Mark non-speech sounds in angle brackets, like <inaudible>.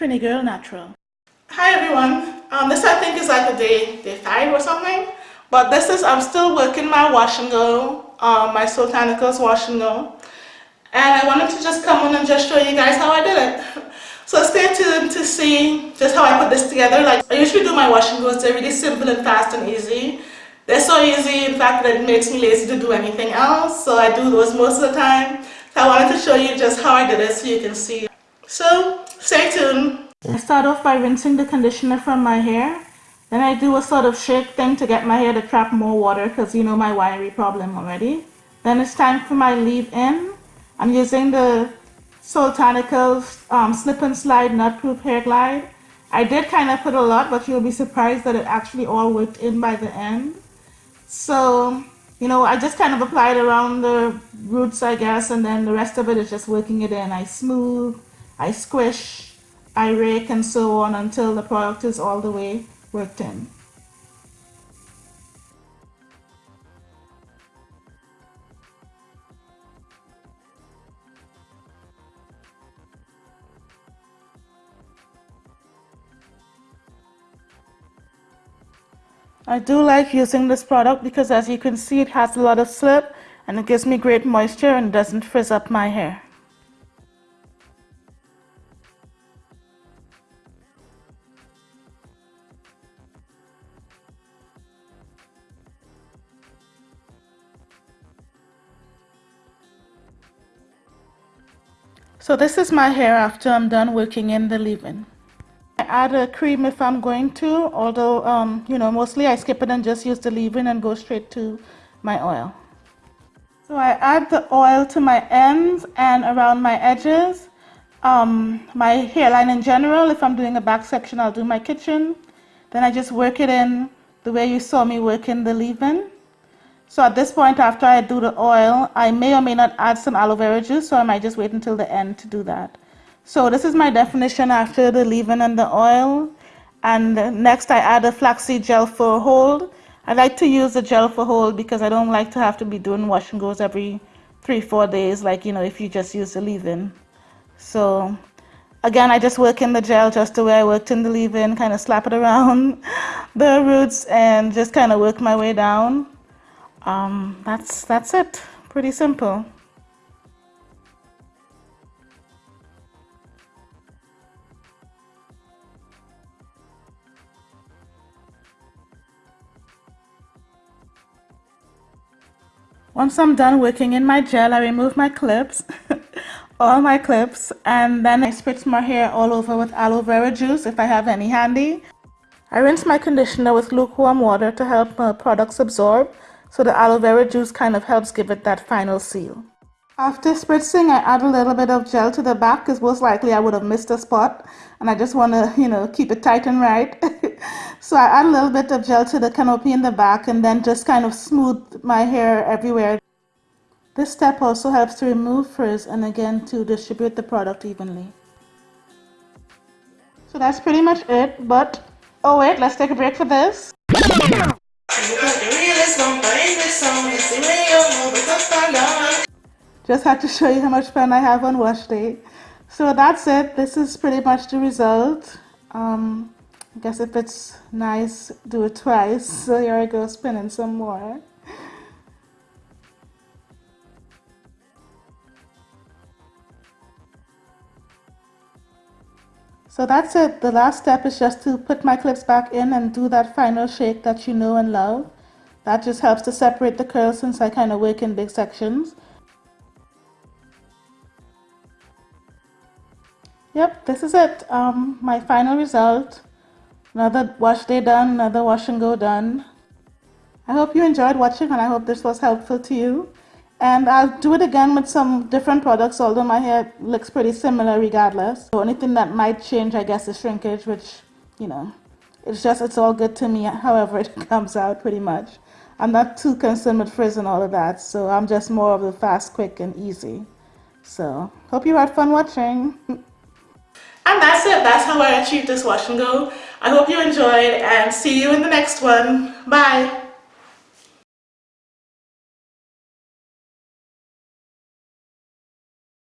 Trini Girl Natural. Hi everyone. Um, this I think is like a day, day five or something. But this is, I'm still working my wash and go, um, my Soultanicals wash and go. And I wanted to just come on and just show you guys how I did it. <laughs> So stay tuned to see just how I put this together. Like I usually do my wash and goes, they're really simple and fast and easy. They're so easy, in fact, that it makes me lazy to do anything else. So I do those most of the time. So I wanted to show you just how I did it so you can see. So stay tuned. I start off by rinsing the conditioner from my hair. Then I do a sort of shake thing to get my hair to trap more water because you know my wiry problem already. Then it's time for my leave-in. I'm using the Soultanicals um, Slip and Slide Knot Proof Hair Glide. I did kind of put a lot, but you'll be surprised that it actually all worked in by the end. So, you know, I just kind of applied around the roots, I guess, and then the rest of it is just working it in. I smooth, I squish, I rake, and so on until the product is all the way worked in. I do like using this product because as you can see it has a lot of slip and it gives me great moisture and doesn't frizz up my hair. So this is my hair after I'm done working in the leave-in. I add a cream if I'm going to, although, um, you know, mostly I skip it and just use the leave-in and go straight to my oil. So I add the oil to my ends and around my edges. Um, my hairline in general, if I'm doing a back section, I'll do my kitchen. Then I just work it in the way you saw me work in the leave-in. So at this point, after I do the oil, I may or may not add some aloe vera juice, so I might just wait until the end to do that. So this is my definition after the leave-in and the oil. And next I add a flaxseed gel for hold. I like to use the gel for hold because I don't like to have to be doing wash and goes every three, four days, like, you know, if you just use the leave-in. So again, I just work in the gel just the way I worked in the leave-in, kind of slap it around <laughs> the roots and just kind of work my way down. Um, that's, that's it. Pretty simple. Once I'm done working in my gel, I remove my clips, <laughs> all my clips, and then I spritz my hair all over with aloe vera juice if I have any handy. I rinse my conditioner with lukewarm water to help the products absorb, so the aloe vera juice kind of helps give it that final seal. After spritzing, I add a little bit of gel to the back because most likely I would have missed a spot and I just want to, you know, keep it tight and right. <laughs> so I add a little bit of gel to the canopy in the back and then just kind of smooth my hair everywhere. This step also helps to remove frizz and again to distribute the product evenly. So that's pretty much it, but oh wait, let's take a break for this. Just had to show you how much fun I have on wash day. So that's it. This is pretty much the result. Um, I guess if it's nice, do it twice. So <laughs> here I go spinning some more. So that's it. The last step is just to put my clips back in and do that final shake that you know and love. That just helps to separate the curls since I kind of work in big sections. Yep, this is it. Um, my final result. Another wash day done, another wash and go done. I hope you enjoyed watching and I hope this was helpful to you. And I'll do it again with some different products, although my hair looks pretty similar regardless. The only thing that might change, I guess, is shrinkage, which, you know, it's just, it's all good to me, however it <laughs> comes out pretty much. I'm not too concerned with frizz and all of that, so I'm just more of the fast, quick, and easy. So, hope you had fun watching. <laughs> And that's it. That's how I achieved this wash and go. I hope you enjoyed and see you in the next one. Bye.